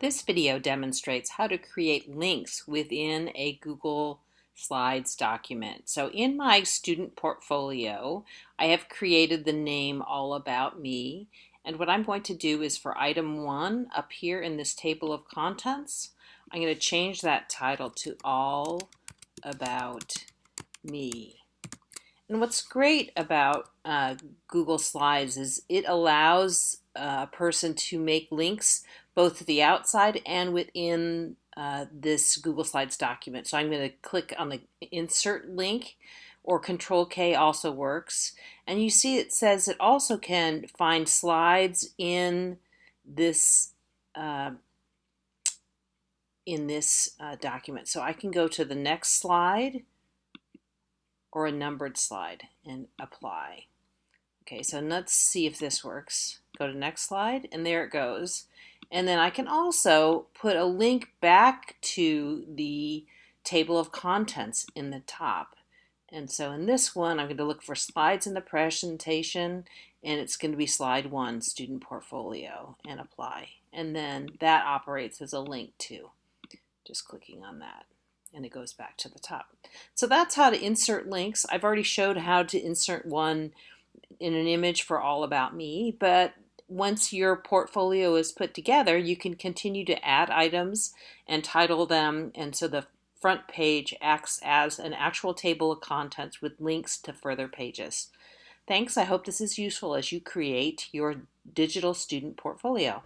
This video demonstrates how to create links within a Google Slides document. So in my student portfolio, I have created the name All About Me. And what I'm going to do is for item one up here in this table of contents, I'm going to change that title to All About Me. And what's great about uh, Google Slides is it allows a person to make links both to the outside and within uh, this Google Slides document. So I'm going to click on the insert link or control K also works. And you see it says it also can find slides in this uh, in this uh, document. So I can go to the next slide or a numbered slide and apply. Okay, so let's see if this works. Go to next slide, and there it goes. And then I can also put a link back to the table of contents in the top. And so in this one, I'm going to look for slides in the presentation, and it's going to be slide one, student portfolio, and apply. And then that operates as a link too. Just clicking on that and it goes back to the top. So that's how to insert links. I've already showed how to insert one in an image for All About Me, but once your portfolio is put together, you can continue to add items and title them, and so the front page acts as an actual table of contents with links to further pages. Thanks, I hope this is useful as you create your digital student portfolio.